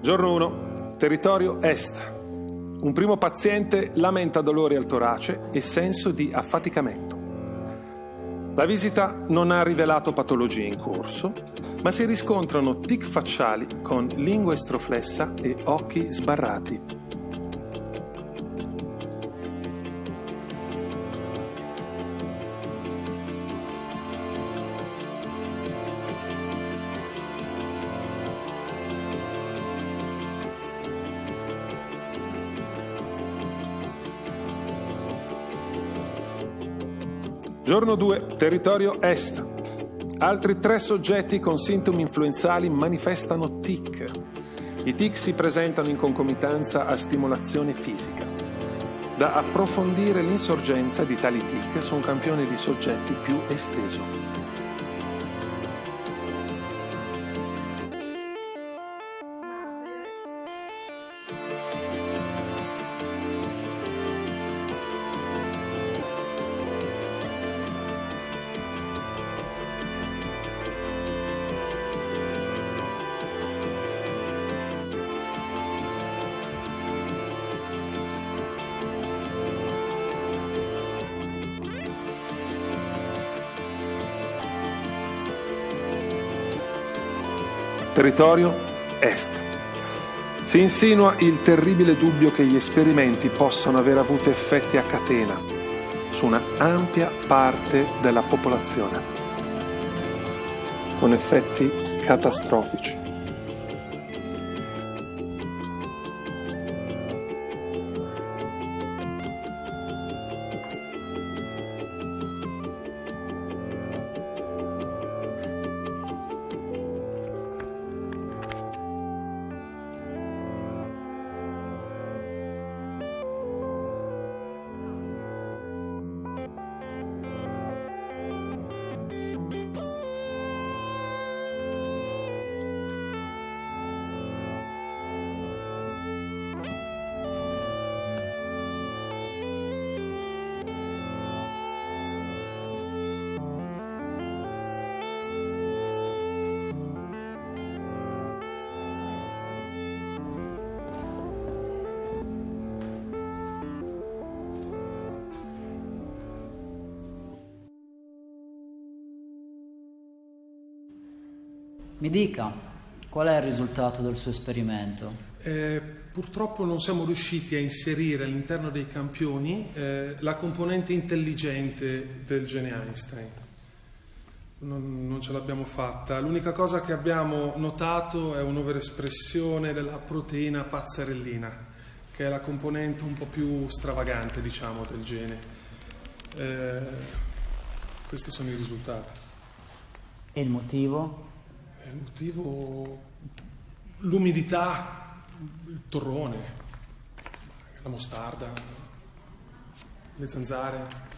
Giorno 1. Territorio Est. Un primo paziente lamenta dolori al torace e senso di affaticamento. La visita non ha rivelato patologie in corso, ma si riscontrano tic facciali con lingua estroflessa e occhi sbarrati. Giorno 2, territorio est. Altri tre soggetti con sintomi influenzali manifestano tic. I tic si presentano in concomitanza a stimolazione fisica. Da approfondire l'insorgenza di tali tic su un campione di soggetti più esteso. Territorio Est. Si insinua il terribile dubbio che gli esperimenti possano aver avuto effetti a catena su una ampia parte della popolazione, con effetti catastrofici. Mi dica, qual è il risultato del suo esperimento? Eh, purtroppo non siamo riusciti a inserire all'interno dei campioni eh, la componente intelligente del gene Einstein. Non, non, ce l'abbiamo fatta. L'unica cosa che abbiamo notato è un'overespressione della proteina pazzarellina, che è la componente un po' più stravagante, diciamo, del gene. Eh, questi sono i risultati. E il motivo? Il motivo, l'umidità, il torrone, la mostarda, le zanzare.